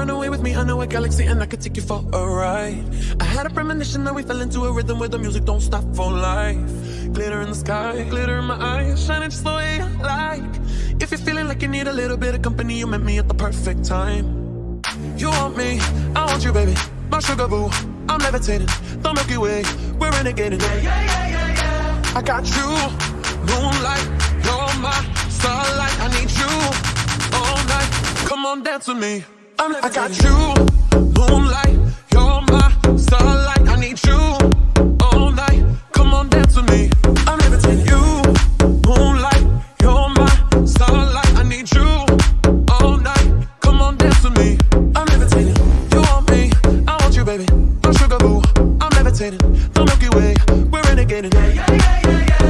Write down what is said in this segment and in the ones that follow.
run away with me? I know a galaxy and I could take you for a ride. I had a premonition that we fell into a rhythm where the music don't stop for life. Glitter in the sky, glitter in my eyes, shining just the way I like. If you're feeling like you need a little bit of company, you met me at the perfect time. You want me, I want you, baby. My sugar boo, I'm levitating. The Milky Way, we're renegading. Yeah, yeah, yeah, yeah, yeah. I got you, moonlight, you're my starlight. I need you all night. Come on, dance with me. I'm I got you, moonlight, you're my starlight. I need you all night. Come on, dance with me. I'm levitating. You, moonlight, you're my starlight. I need you all night. Come on, dance with me. I'm levitating. You want me, I want you, baby. My sugar boo, I'm levitating. The Milky Way, we're renegading. Yeah, yeah, yeah, yeah, yeah.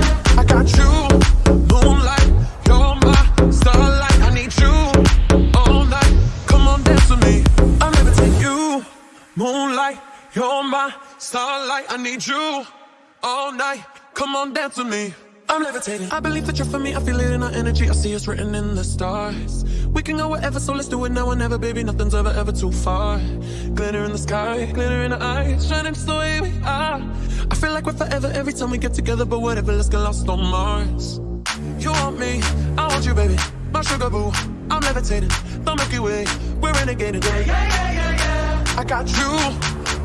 Moonlight, you're my starlight. I need you all night. Come on, dance with me. I'm levitating. I believe that you're for me. I feel it in our energy. I see it's written in the stars. We can go wherever, so let's do it now or never, baby. Nothing's ever, ever too far. Glitter in the sky, glitter in the eyes, shining just the way we are. I feel like we're forever every time we get together, but whatever, let's get lost on Mars. You want me, I want you, baby. My sugar boo, I'm levitating. The Milky Way, we're renegading. Yeah, yeah, yeah, yeah, yeah. I got you,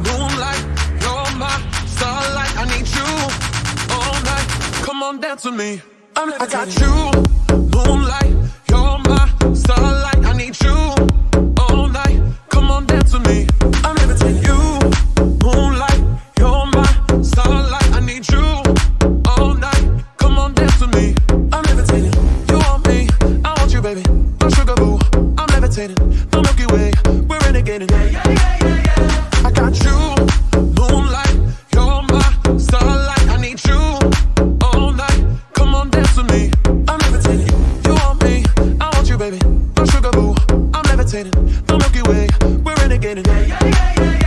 moonlight, you're my starlight. I need you all night. Come on, dance with me. I'm I got you, moonlight, The Milky Way, we're renegading. Yeah, yeah, yeah, yeah.